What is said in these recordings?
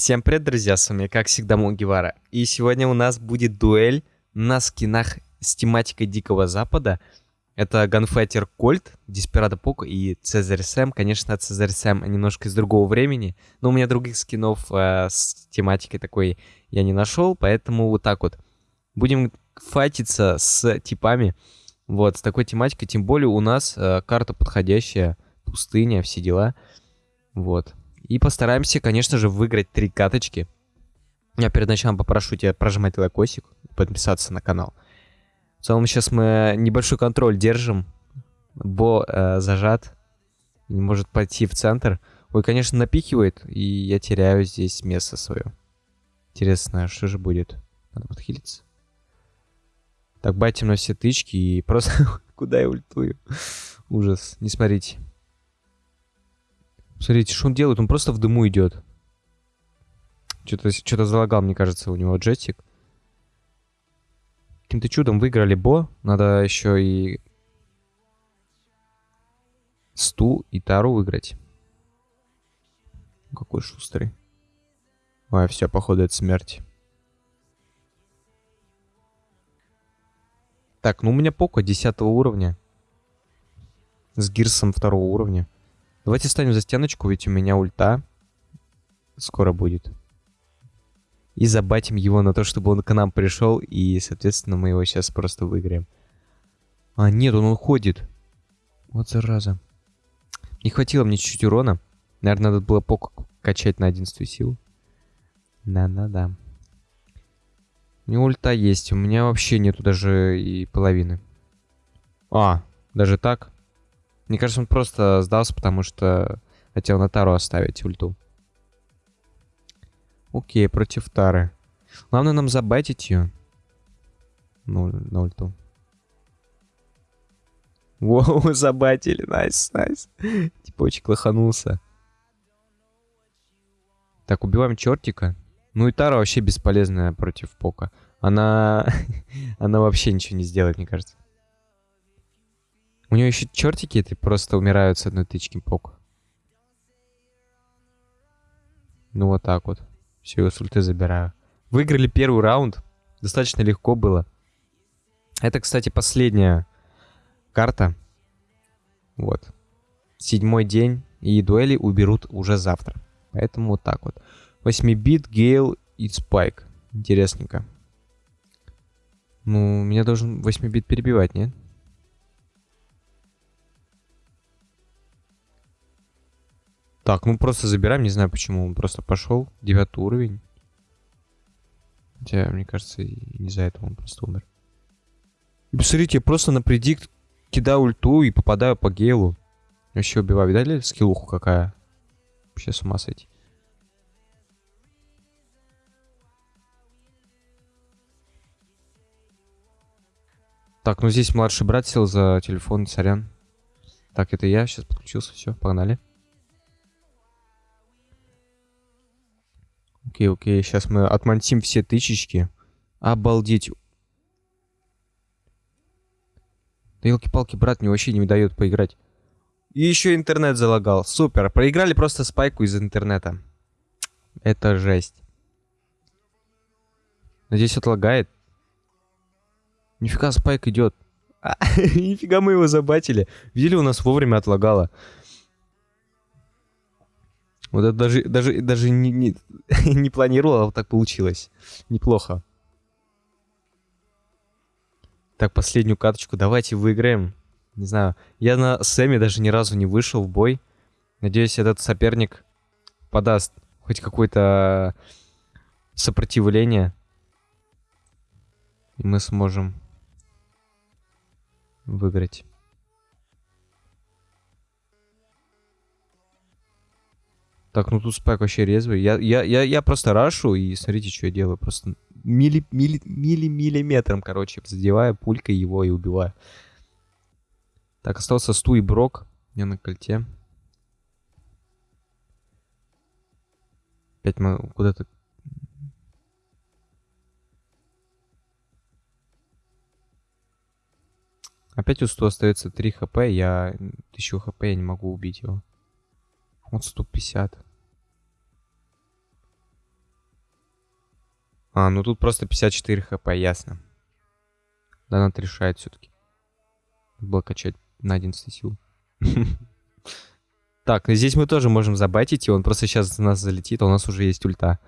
Всем привет, друзья, с вами, как всегда, Мугивара. И сегодня у нас будет дуэль на скинах с тематикой Дикого Запада. Это Gunfighter Colt, Desperado Poco и Цезарь Сэм. Конечно, Цезарь Сэм немножко из другого времени, но у меня других скинов э, с тематикой такой я не нашел, поэтому вот так вот. Будем файтиться с типами, вот, с такой тематикой. Тем более у нас э, карта подходящая, пустыня, все дела. Вот. И постараемся, конечно же, выиграть три каточки. Я перед началом попрошу тебя прожимать лайкосик, подписаться на канал. В целом сейчас мы небольшой контроль держим. Бо э, зажат. Не может пойти в центр. Ой, конечно, напихивает, и я теряю здесь место свое. Интересно, что же будет? Надо подхилиться. Так, батим на все тычки и просто куда я ультую. Ужас. Не смотрите. Смотрите, что он делает? Он просто в дыму идет. Что-то что залагал, мне кажется, у него джетик. Каким-то чудом выиграли Бо. Надо еще и Сту и Тару выиграть. Какой шустрый. Ой, все, походу, это смерть. Так, ну у меня Поко 10 уровня. С Гирсом второго уровня. Давайте станем за стеночку, ведь у меня ульта скоро будет. И забатим его на то, чтобы он к нам пришел, и, соответственно, мы его сейчас просто выиграем. А, нет, он уходит. Вот зараза. Не хватило мне чуть-чуть урона. Наверное, надо было пок качать на 11 силу. Да-да-да. У него ульта есть, у меня вообще нету даже и половины. А, даже так? Мне кажется, он просто сдался, потому что хотел на Тару оставить ульту. Окей, против Тары. Главное нам забайтить ее. Ну, на ульту. Воу, забайтили. Nice, nice. Очень лоханулся. Так, убиваем чертика. Ну и Тара вообще бесполезная против Пока. Она... Она вообще ничего не сделает, мне кажется. У него еще чертики это просто умирают с одной тычки пок. Ну вот так вот. Все, его с забираю. Выиграли первый раунд. Достаточно легко было. Это, кстати, последняя карта. Вот. Седьмой день. И дуэли уберут уже завтра. Поэтому вот так вот. 8 бит, Гейл и Спайк. Интересненько. Ну, меня должен 8 бит перебивать, нет? Так, ну просто забираем, не знаю почему. Он просто пошел. Девятый уровень. Хотя, мне кажется, не за этого он просто умер. И посмотрите, я просто на предикт кидаю ульту и попадаю по гейлу. Вообще убиваю. Видали скиллуху какая? Вообще с ума сойти. Так, ну здесь младший брат сел за телефон, сорян. Так, это я, сейчас подключился, все, погнали. Окей, окей, сейчас мы отмонтим все тычечки. Обалдеть. Да елки-палки, брат мне вообще не дает поиграть. И еще интернет залагал. Супер. Проиграли просто спайку из интернета. Это жесть. Надеюсь, отлагает. Нифига, спайк идет. А, нифига мы его забатили. Видели, у нас вовремя отлагало. Вот это даже, даже, даже не, не, не планировал, а вот так получилось. Неплохо. Так, последнюю каточку давайте выиграем. Не знаю, я на Сэме даже ни разу не вышел в бой. Надеюсь, этот соперник подаст хоть какое-то сопротивление. И мы сможем выиграть. Так, ну тут спайк вообще резвый. Я, я, я, я просто рашу, и смотрите, что я делаю. Просто милли, милли, милли, миллиметром, короче, задеваю пулькой его и убиваю. Так, остался Сту и Брок. Я на кольте. Опять мы куда-то... Опять у Сту остается 3 хп, я 1000 хп, я не могу убить его. Вот 150. А, ну тут просто 54 хп, ясно. Донат решает все-таки. Было качать на 11 сил. Так, здесь мы тоже можем забайтить, и он просто сейчас на нас залетит, а у нас уже есть ульта.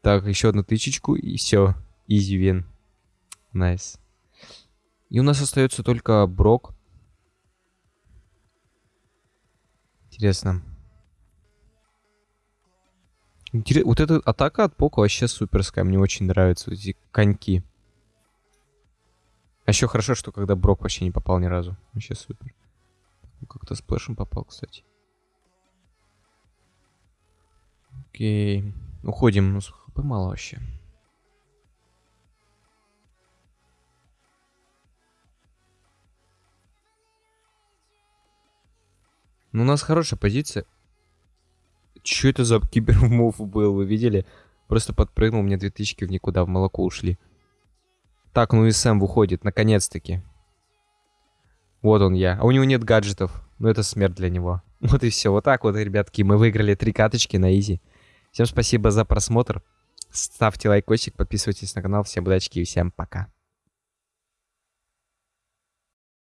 Так, еще одну тычечку, и все. Easy win. Nice. И у нас остается только Брок. Интересно. Интерес... Вот эта атака от Пока вообще суперская. Мне очень нравятся эти коньки. А еще хорошо, что когда Брок вообще не попал ни разу. Вообще супер. Как-то сплэшем попал, кстати. Окей. Уходим. Ну, хп мало вообще. Ну, у нас хорошая позиция. Че это за кибермув был, вы видели? Просто подпрыгнул, мне две тысячи в никуда, в молоко ушли. Так, ну и Сэм выходит, наконец-таки. Вот он я. А у него нет гаджетов. Ну это смерть для него. Вот и все. Вот так вот, ребятки, мы выиграли три каточки на изи. Всем спасибо за просмотр. Ставьте лайкосик, подписывайтесь на канал. Всем удачи и всем пока.